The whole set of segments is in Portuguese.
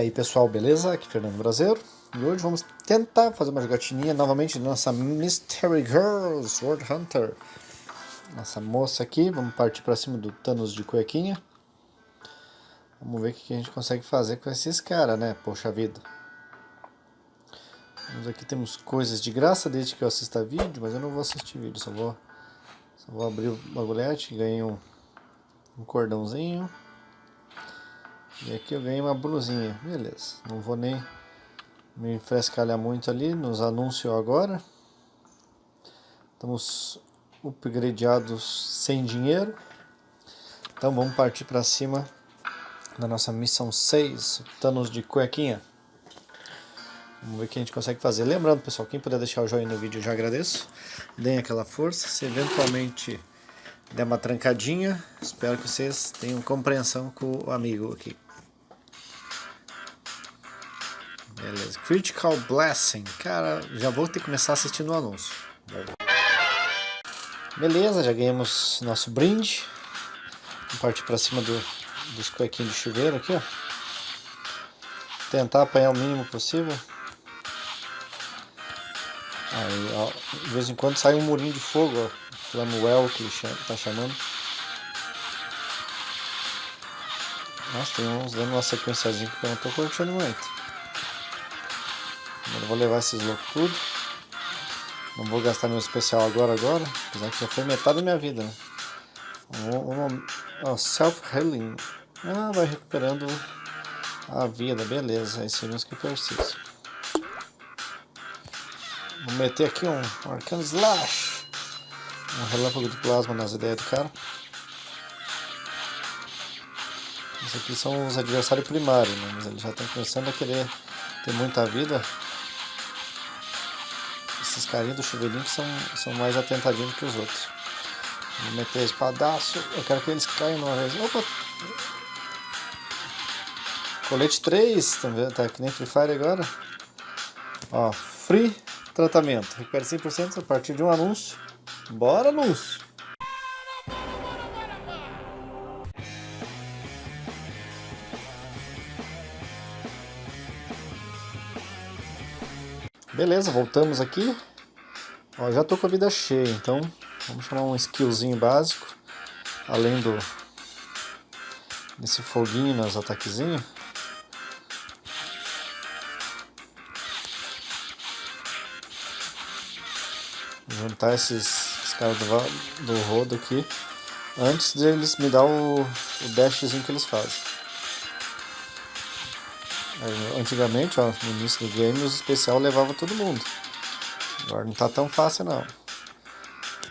aí pessoal, beleza? Aqui é Fernando Brasileiro e hoje vamos tentar fazer uma jogatinha novamente da nossa Mystery Girl Sword Hunter. Nossa moça aqui, vamos partir para cima do Thanos de cuequinha. Vamos ver o que a gente consegue fazer com esses caras, né? Poxa vida. Vamos aqui, temos coisas de graça desde que eu assista vídeo, mas eu não vou assistir vídeo, só vou, só vou abrir o bagulhete, ganhei um, um cordãozinho e aqui eu ganhei uma blusinha, beleza. Não vou nem me frescalhar muito ali nos anúncios agora. Estamos upgradeados sem dinheiro. Então vamos partir para cima da nossa missão 6, Thanos de cuequinha. Vamos ver o que a gente consegue fazer. Lembrando, pessoal, quem puder deixar o joinha no vídeo, eu já agradeço. Deem aquela força. Se eventualmente der uma trancadinha, espero que vocês tenham compreensão com o amigo aqui. Beleza. Critical Blessing. Cara, já vou ter que começar assistindo o anúncio. Beleza, já ganhamos nosso brinde. Vamos partir para cima do, dos cuequinhos de chuveiro aqui, ó. Tentar apanhar o mínimo possível. Aí, ó, de vez em quando sai um murinho de fogo, ó. Flamuel que ele chama, tá chamando. Nossa, tem uns dando uma sequenciazinha que eu não tô curtindo muito. Eu vou levar esses loucos tudo. Não vou gastar meu especial agora, agora. Apesar que já foi metade da minha vida, né? Self-healing. Ah, vai recuperando a vida, beleza. Esse é mesmo que eu preciso. Vou meter aqui um Arcano Slash. Um relâmpago de plasma nas ideias do cara. Esses aqui são os adversários primários, né? Mas eles já estão começando a querer ter muita vida esses carinhos do chuveirinho são, são mais atentadinhos que os outros. Vou meter espadaço, eu quero que eles caiam uma vez. Opa! Colete 3, tá vendo? Tá que nem Free Fire agora. Ó, free tratamento. Recupera 100% a partir de um anúncio. Bora, anúncio! Beleza, voltamos aqui. Ó, já tô com a vida cheia, então vamos chamar um skillzinho básico. Além do desse foguinho nos ataquezinhos. Juntar esses, esses caras do, do rodo aqui antes deles me dar o, o dashzinho que eles fazem. Antigamente, ó, no início do game, os especial levava todo mundo. Agora não tá tão fácil não.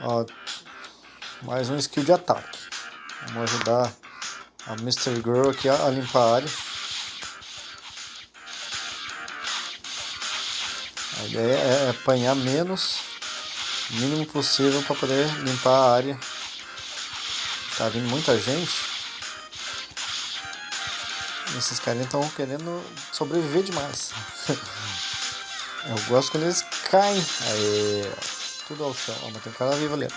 Ó, mais um skill de ataque. Vamos ajudar a Mr. Girl aqui a, a limpar a área. A ideia é apanhar menos, o mínimo possível para poder limpar a área. Tá vindo muita gente. Esses caras estão querendo sobreviver demais. Eu gosto quando eles caem. Aí, tudo ao chão. Ó, mas tem um cara vivo ali.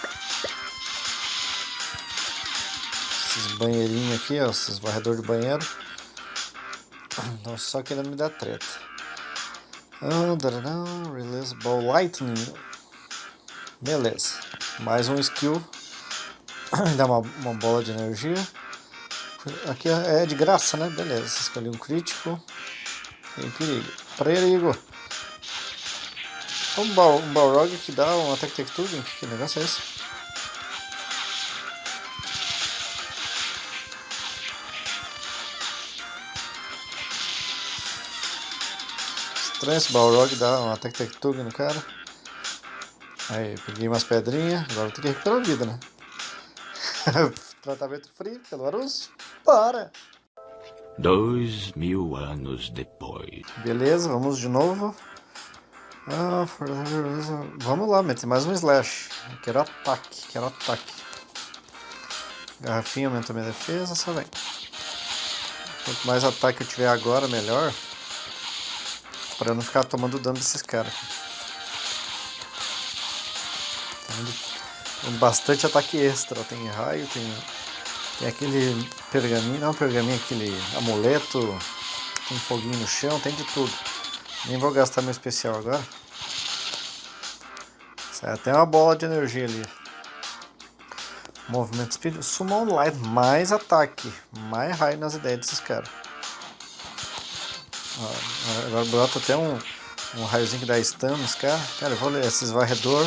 Esses banheirinhos aqui, ó, esses varredores de banheiro. Estão só querendo me dar treta. Oh, release ball lightning. Beleza. Mais um skill. Dá uma, uma bola de energia. Aqui é de graça, né? Beleza, escolhi um crítico. Tem perigo. Perigo! Um, bal, um Balrog que dá um ataque texture? Que negócio é esse? Estranho esse Balrog dá um ataque texture no cara. Aí, peguei umas pedrinhas. Agora tem que recuperar a vida, né? Tratamento frio pelo anúncio. Para! Dois mil anos depois. Beleza, vamos de novo. Ah, vamos lá, meter mais um slash. Quero ataque, quero ataque. Garrafinha aumenta minha defesa, só vem. Quanto mais ataque eu tiver agora, melhor. Pra eu não ficar tomando dano desses caras. Tem bastante ataque extra. Tem raio, tem tem aquele pergaminho, não pergaminho, aquele amuleto, com foguinho no chão, tem de tudo. Nem vou gastar meu especial agora. Sai até uma bola de energia ali. Movimento Speed, Summon Light, mais ataque, mais raio nas ideias desses caras. Agora brota até um, um raiozinho que dá stun nos caras. Cara, eu vou ler esses varredor,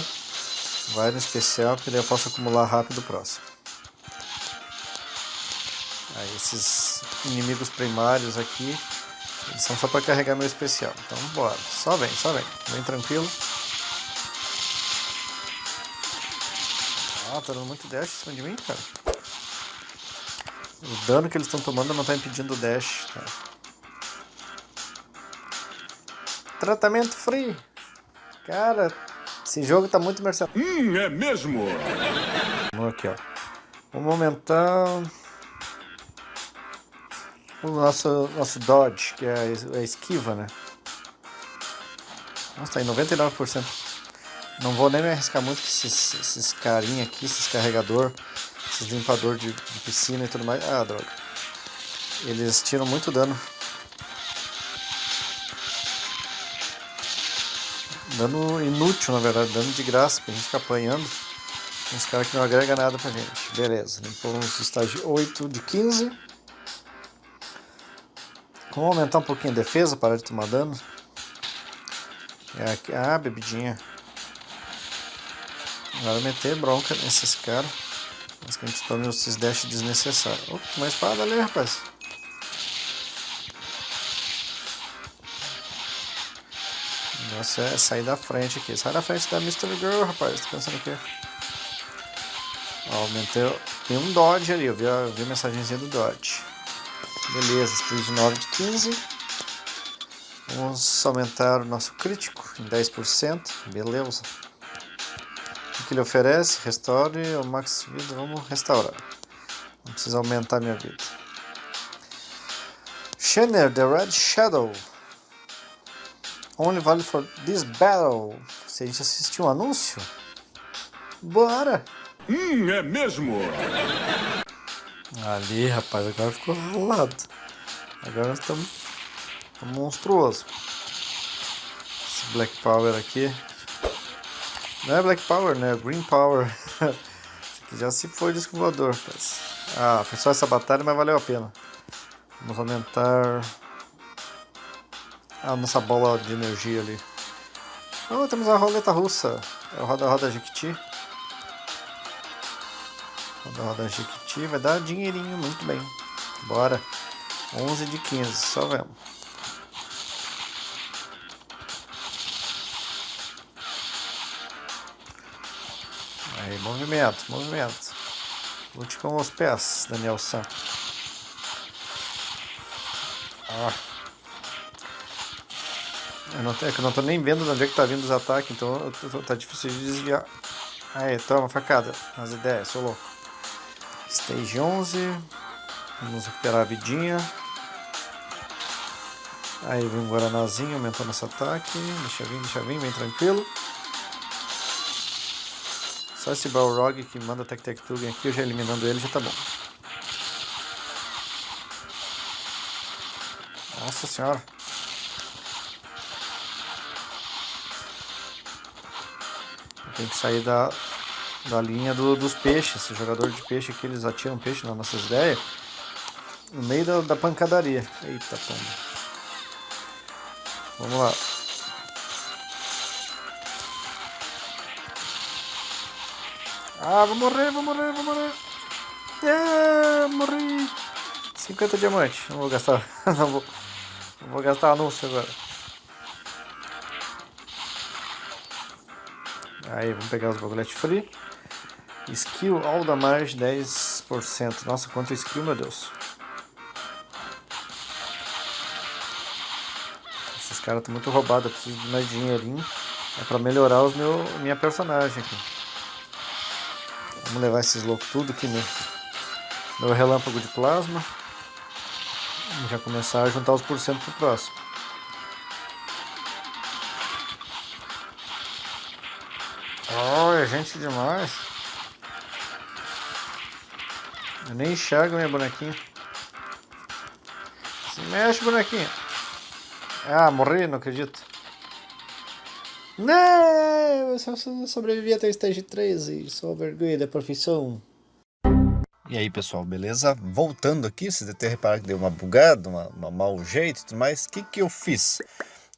vai no especial, porque daí eu posso acumular rápido o próximo. Aí esses inimigos primários aqui, eles são só para carregar meu especial. Então bora, só vem, só vem, vem tranquilo. Ah, tá dando muito dash em cima de mim, cara. O dano que eles estão tomando não está impedindo o dash. Tá? Tratamento free. Cara, esse jogo tá muito mercenário. Hum, é mesmo? Vamos aqui, ó. Vamos aumentar o nosso, nosso dodge, que é a esquiva, né? Nossa, tá em 99%. Não vou nem me arriscar muito com esses, esses carinha aqui, esses carregador, esses limpador de, de piscina e tudo mais. Ah, droga. Eles tiram muito dano. Dano inútil, na verdade, dano de graça, pra gente ficar apanhando. Uns caras que não agrega nada pra gente. Beleza, limpamos o estágio 8 de 15. Vamos aumentar um pouquinho a defesa, parar de tomar dano. É aqui, ah, bebidinha. Agora meter bronca nesses caras. Mas que a gente tome esses dash desnecessários. Opa, uma espada ali, rapaz. Negócio é sair da frente aqui. Sai da frente da Mr. Girl, rapaz. Tá pensando o quê? Aumentei. Tem um Dodge ali, eu vi a, vi a mensagenzinha do Dodge. Beleza, stage 9 de 15. Vamos aumentar o nosso crítico em 10%. Beleza. O que ele oferece? Restaure o max vida. Vamos restaurar. Não precisa aumentar minha vida. Shanner, The Red Shadow. Only valid for this battle. Se a gente assistiu um anúncio? Bora! Hum, é mesmo? Ali, rapaz, agora ficou ralado. Agora nós estamos monstruoso. Esse Black Power aqui. Não é Black Power, né? É Green Power. Já se foi disco voador. Ah, foi só essa batalha, mas valeu a pena. Vamos aumentar a nossa bola de energia ali. Oh, temos a roleta russa. É o Roda Roda Jequiti. Roda Roda Jequiti vai dar dinheirinho, muito bem. Bora. 11 de 15, só vemos. Aí, movimento, movimento. Lute com os pés, Daniel San. Ah. Eu não, é que eu não tô nem vendo de onde é que tá vindo os ataques, então tô, tá difícil de desviar. Aí, toma, facada. Nas ideias, sou louco. Stage 11. Vamos recuperar a vidinha. Aí vem um Guaranazinho aumentando esse ataque. Deixa vir, deixa vir, bem tranquilo. Só esse Balrog que manda Tec Tec Tugen aqui, eu já eliminando ele já tá bom. Nossa senhora. Tem que sair da, da linha do, dos peixes. Esse jogador de peixe aqui, eles atiram peixe nas nossas ideias. No meio da, da pancadaria. Eita, pomba. Vamos lá. Ah, vou morrer, vou morrer, vou morrer. Yeah, morri. 50 diamantes. Não vou gastar. Não vou, não vou gastar anúncio agora. Aí, vamos pegar os bagulhetes free. Skill all damage 10%. Nossa, quanto skill, meu Deus. Esses caras estão muito roubados. Eu preciso de mais dinheirinho. É pra melhorar os meu, minha personagem aqui. Vamos levar esses loucos tudo aqui no meu relâmpago de plasma. E já começar a juntar os porcento pro próximo. É gente demais. Eu nem enxergo minha bonequinha. Se mexe, bonequinha. Ah, morri, não acredito. Não, eu só sobrevivi até o stage 13, sou vergonha da profissão. E aí pessoal, beleza? Voltando aqui, vocês devem ter reparado que deu uma bugada, uma, uma mau jeito e tudo mais. O que, que eu fiz?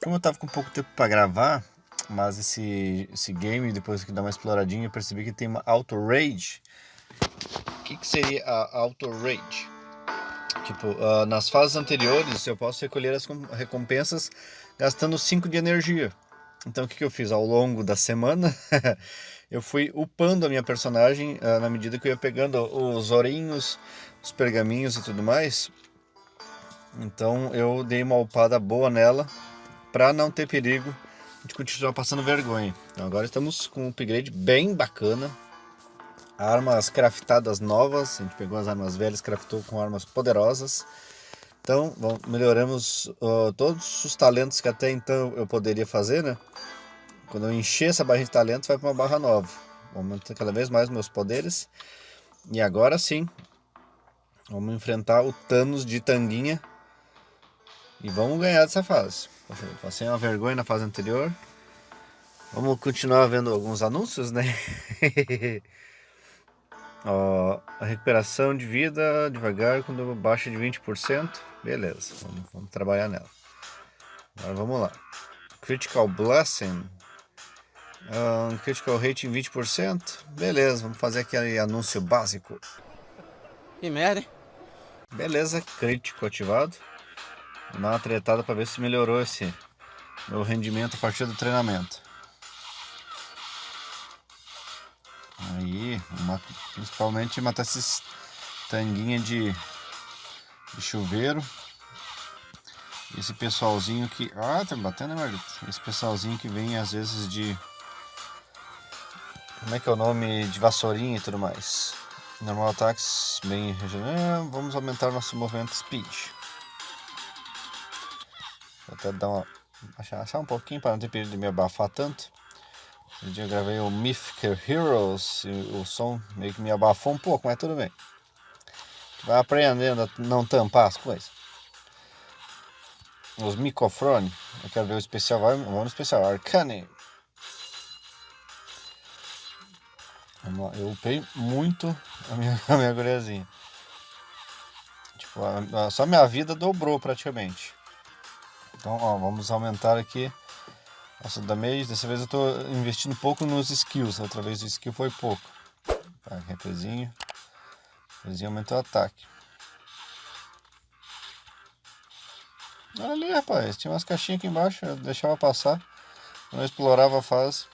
Como eu tava com pouco tempo para gravar, mas esse, esse game, depois que dá uma exploradinha, eu percebi que tem uma Auto Rage. O que, que seria a Auto Rage? Tipo, uh, nas fases anteriores eu posso recolher as recompensas gastando 5 de energia. Então o que, que eu fiz? Ao longo da semana eu fui upando a minha personagem uh, na medida que eu ia pegando os ourinhos, os pergaminhos e tudo mais. Então eu dei uma upada boa nela para não ter perigo de continuar passando vergonha. Então agora estamos com um upgrade bem bacana. Armas craftadas novas, a gente pegou as armas velhas, craftou com armas poderosas. Então, bom, melhoramos uh, todos os talentos que até então eu poderia fazer, né? Quando eu encher essa barra de talentos, vai para uma barra nova. Aumenta cada vez mais meus poderes. E agora sim, vamos enfrentar o Thanos de Tanguinha. E vamos ganhar dessa fase. Passei uma vergonha na fase anterior. Vamos continuar vendo alguns anúncios, né? Ó, a recuperação de vida devagar quando baixa de 20%. Beleza, vamos, vamos trabalhar nela. Agora vamos lá. Critical Blessing um, critical rating 20%. Beleza, vamos fazer aquele anúncio básico. Que merda, hein? Beleza, crítico ativado. Vou dar uma tretada para ver se melhorou esse meu rendimento a partir do treinamento. Principalmente matar esses tanguinha de, de chuveiro. Esse pessoalzinho que... Ah, tá batendo, né? Esse pessoalzinho que vem às vezes de como é que é o nome de vassourinha e tudo mais. Normal ataques bem regional. Vamos aumentar nosso movimento speed. Vou até dar uma achar um pouquinho para não ter perigo de me abafar tanto. Um dia eu gravei o Mythic Heroes e o som meio que me abafou um pouco, mas tudo bem. Vai aprendendo a não tampar as coisas. Os microfones, eu quero ver o especial, vamos no especial, Arcane. Eu upei muito a minha, a minha guriazinha. Tipo, a, a, só minha vida dobrou praticamente. Então, ó, vamos aumentar aqui nossa damage. Dessa vez eu tô investindo pouco nos skills. Outra vez o skill foi pouco. Tá, refrezinho. Refrezinho aumentou o ataque. Olha ali, rapaz. Tinha umas caixinhas aqui embaixo. Eu deixava passar. Eu não explorava a fase.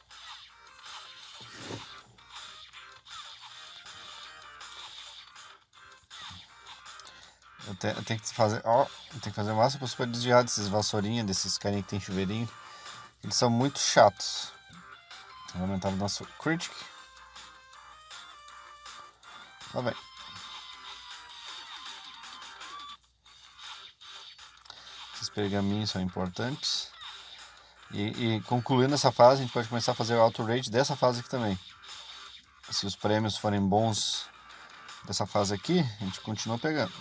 Eu, te, eu tenho que fazer, ó, eu tenho que fazer o máximo possível para desviar desses vassourinhas, desses carinhos que tem chuveirinho. Eles são muito chatos. Vou aumentar o nosso critic. Tá bem. Esses pergaminhos são importantes. E, e, concluindo essa fase, a gente pode começar a fazer o auto rate dessa fase aqui também. Se os prêmios forem bons dessa fase aqui, a gente continua pegando.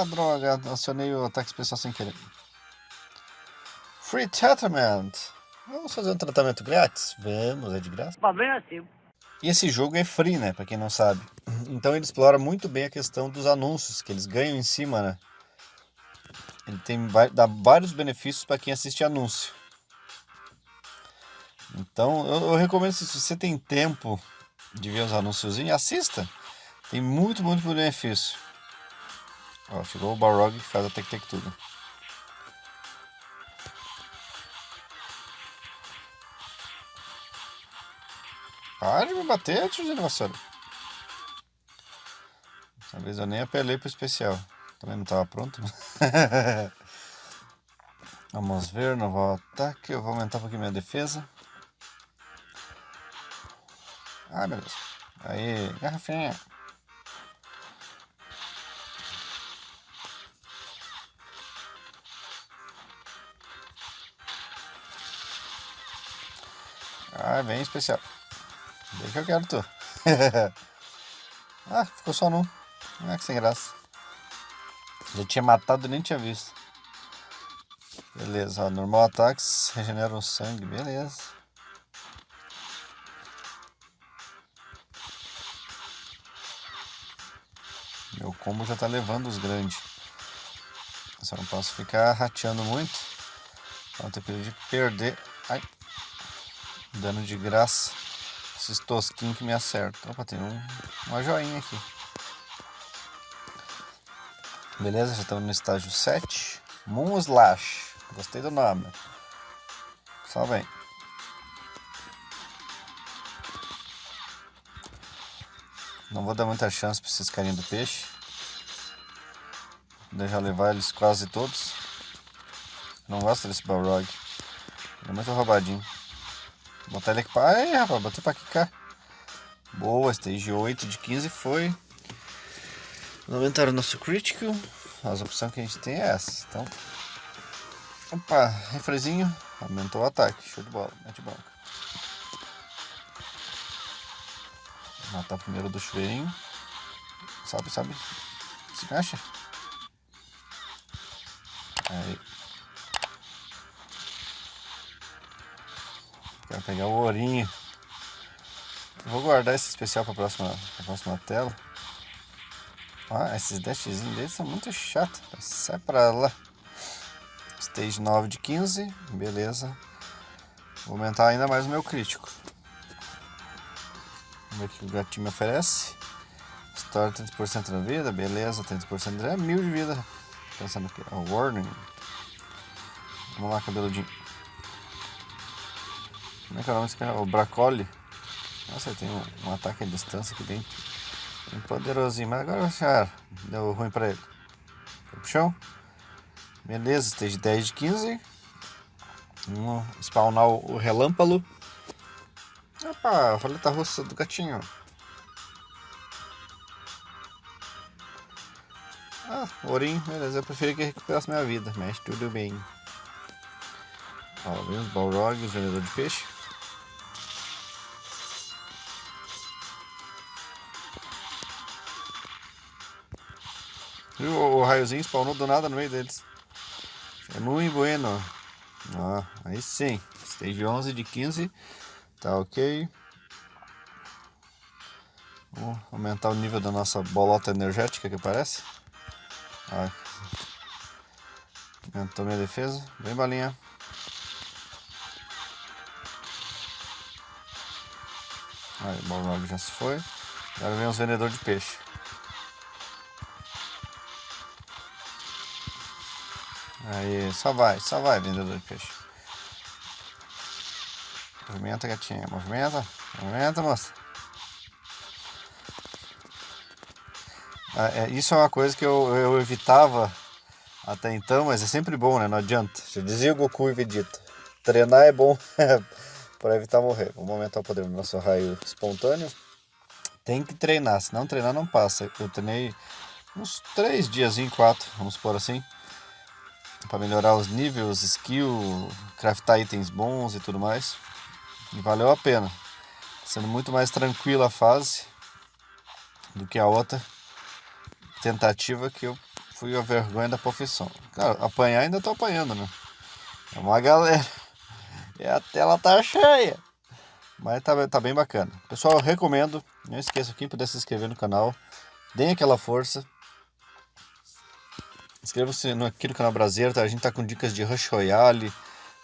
Ah, droga, acionei o ataque especial sem querer. Free Treatment. Vamos fazer um tratamento grátis? Vamos, é de graça. Problema é seu. E esse jogo é free, né, pra quem não sabe. Então ele explora muito bem a questão dos anúncios que eles ganham em cima, né. Ele tem, dá vários benefícios para quem assiste anúncio. Então eu, eu recomendo, se você tem tempo de ver os anúncios, assista. Tem muito, muito benefício. Ó, chegou o Balrog que faz a Tec Tec tudo. Para de me bater, tio de vassoura. Dessa vez eu nem apelei pro especial. Também não estava pronto. Vamos ver, novo ataque. Eu vou aumentar um pouquinho minha defesa. Ah, beleza. Aí, garrafinha. Ah, bem especial. Bem que eu quero tu. ah, ficou só num. Ah, que sem graça. Já tinha matado e nem tinha visto. Beleza, ó, normal ataques regeneram sangue, beleza. Meu combo já tá levando os grandes. Só não posso ficar rateando muito. Não ter perigo de perder. Ai. Dano de graça. Esses tosquinhos que me acertam. Opa, tem um, uma joinha aqui. Beleza, já estamos no estágio 7. Moon Slash. Gostei do nome. Só vem. Não vou dar muita chance para esses carinhos do peixe. Vou deixar levar eles quase todos. Não gosto desse Balrog. Ele é muito roubadinho. Botar ele aqui para... Ai, rapaz, botei para quicar. Boa, stage 8 de 15 foi. Aumentar o nosso critical. As opções que a gente tem é essa. Então, opa, refrezinho. Aumentou o ataque. Show de bola. Mete banca. Matar primeiro do chuveirinho. Sobe, sobe. Se mexe. Aí. Pegar o ourinho. Vou guardar esse especial para a próxima, pra próxima tela. Ah, esses dashzinhos deles são muito chatos. Sai pra lá. Stage 9 de 15. Beleza. Vou aumentar ainda mais o meu crítico. Vamos ver o que o gatinho me oferece. Store 30% da vida, beleza, 30% de vida, mil de vida. Pensando aqui, oh, warning. Vamos lá, cabeludinho. Como é que é o nome desse cara? O Bracoli. Nossa, tem um, um, ataque à distância aqui bem, bem poderosinho. Mas agora já deu ruim pra ele. Foi pro chão. Beleza, stage 10 de 15. Vamos spawnar o, o relâmpago. Opa, a roleta russa do gatinho. Ah, ourinho, beleza. Eu preferi que recuperasse minha vida, mas tudo bem. Ó, vem os balrogs, vendedor de peixe. Viu? O raiozinho spawnou do nada no meio deles. É muito bueno. Ó, aí sim. Stage 11 de 15. Tá ok. Vamos aumentar o nível da nossa bolota energética que parece. Aumentou minha defesa. Bem balinha. Aí, o já se foi. Agora vem os vendedores de peixe. Aí, só vai, só vai, vendedor de peixe. Movimenta, gatinha. Movimenta, movimenta, moça. Ah, é, isso é uma coisa que eu, eu evitava até então, mas é sempre bom, né? Não adianta. Já dizia Goku e Vegeta. Treinar é bom para evitar morrer. Vamos aumentar o poder do nosso raio espontâneo. Tem que treinar, se não treinar não passa. Eu treinei uns três dias, quatro, vamos por assim para melhorar os níveis, skill, craftar itens bons e tudo mais. E valeu a pena. Sendo muito mais tranquila a fase do que a outra tentativa que eu fui a vergonha da profissão. Claro, apanhar ainda tô apanhando, né? É uma galera. E a tela tá cheia. Mas tá, tá bem bacana. Pessoal, eu recomendo. Não esqueça, quem puder se inscrever no canal, deem aquela força. Inscreva-se aqui no canal Brasileiro, tá? A gente tá com dicas de Rush Royale,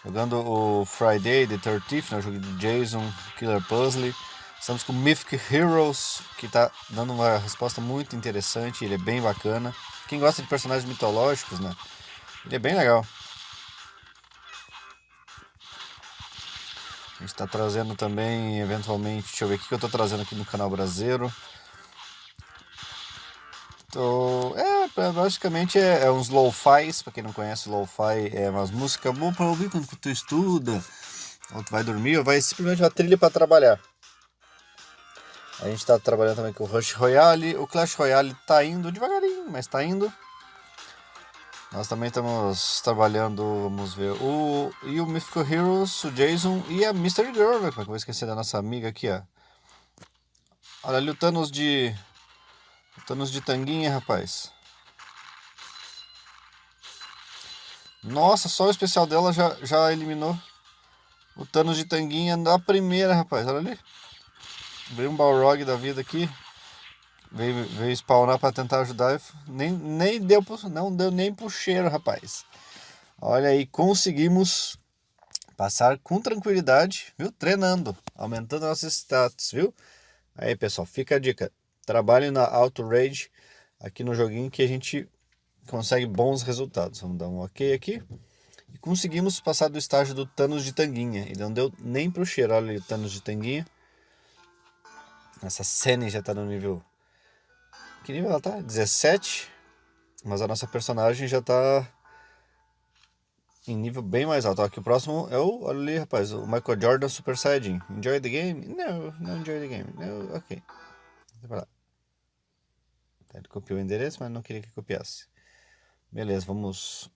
jogando o Friday the 13th, né? o jogo de Jason, Killer Puzzle. Estamos com Mythic Heroes, que tá dando uma resposta muito interessante, ele é bem bacana. Quem gosta de personagens mitológicos, né? Ele é bem legal. A gente está trazendo também, eventualmente, deixa eu ver o que eu estou trazendo aqui no canal Brasileiro. Tô, é, basicamente é, é uns lo-fis, pra quem não conhece, lo-fi é umas músicas boas pra ouvir quando tu estuda, ou tu vai dormir, ou vai simplesmente uma trilha pra trabalhar. A gente tá trabalhando também com o Rush Royale, o Clash Royale tá indo devagarinho, mas tá indo. Nós também estamos trabalhando, vamos ver, o, e o Mythical Heroes, o Jason e a Mystery Girl, né? Como é que eu vou esquecer da nossa amiga aqui, ó. Olha ali o Thanos de Thanos de tanguinha, rapaz. Nossa, só o especial dela já, já eliminou o Thanos de tanguinha da primeira, rapaz. Olha ali. Veio um Balrog da vida aqui. Veio, veio spawnar para tentar ajudar. Nem, nem deu, não deu nem pro cheiro, rapaz. Olha aí, conseguimos passar com tranquilidade, viu? Treinando, aumentando nossos status, viu? Aí, pessoal, fica a dica. Trabalhe na Auto Rage aqui no joguinho que a gente consegue bons resultados. Vamos dar um ok aqui. E conseguimos passar do estágio do Thanos de Tanguinha. Ele não deu nem pro cheiro. Olha ali o Thanos de Tanguinha. Essa cena já tá no nível... Que nível ela tá? 17. Mas a nossa personagem já tá em nível bem mais alto. Aqui o próximo é o, olha ali, rapaz, o Michael Jordan Super Saiyajin. Enjoy the game? Não, não enjoy the game. No, ok. Tá, ele copiou o endereço, mas não queria que copiasse. Beleza, vamos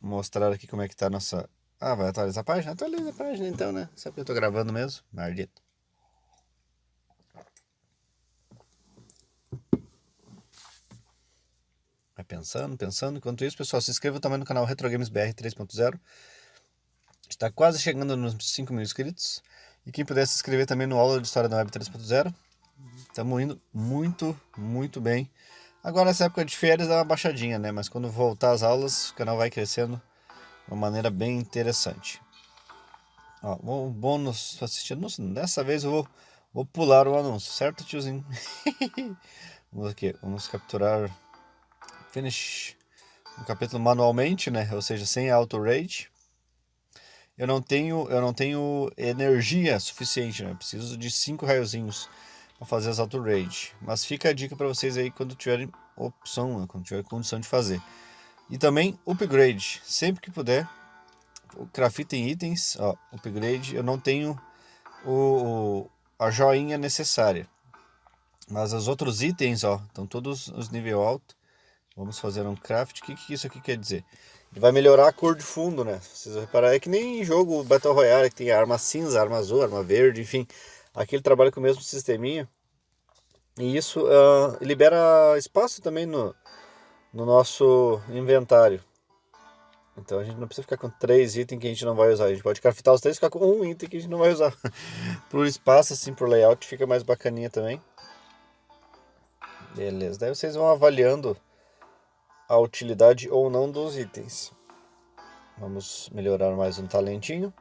mostrar aqui como é que tá a nossa... Ah, vai atualizar a página? Atualiza a página então, né? Sabe que eu tô gravando mesmo? Maldito. Vai pensando, pensando. Enquanto isso, pessoal, se inscreva também no canal Retro Games BR 3.0. Está quase chegando nos 5 mil inscritos. E quem puder se inscrever também no Aula de História da Web 3.0. Estamos indo muito, muito bem. Agora nessa época de férias dá uma baixadinha, né? Mas quando voltar às aulas, o canal vai crescendo de uma maneira bem interessante. Ó, o bônus assistir. Dessa vez eu vou, vou pular o anúncio, certo tiozinho? vamos aqui, vamos capturar finish o capítulo manualmente, né? Ou seja, sem auto rage. Eu não tenho, eu não tenho energia suficiente, né? Eu preciso de cinco raiozinhos para fazer as auto rage. Mas fica a dica para vocês aí quando tiverem opção, né? quando tiver condição de fazer. E também upgrade, sempre que puder. Craftem itens, ó, upgrade. Eu não tenho o, a joinha necessária. Mas os outros itens, ó, estão todos os nível alto. Vamos fazer um craft. O que, que isso aqui quer dizer? Ele vai melhorar a cor de fundo, né? Vocês vão reparar, é que nem em jogo Battle Royale, que tem arma cinza, arma azul, arma verde, enfim. Aqui ele trabalha com o mesmo sisteminha. E isso uh, libera espaço também no, no nosso inventário. Então a gente não precisa ficar com três itens que a gente não vai usar. A gente pode craftar os três e ficar com um item que a gente não vai usar. por espaço, assim, por layout, fica mais bacaninha também. Beleza, daí vocês vão avaliando a utilidade ou não dos itens. Vamos melhorar mais um talentinho.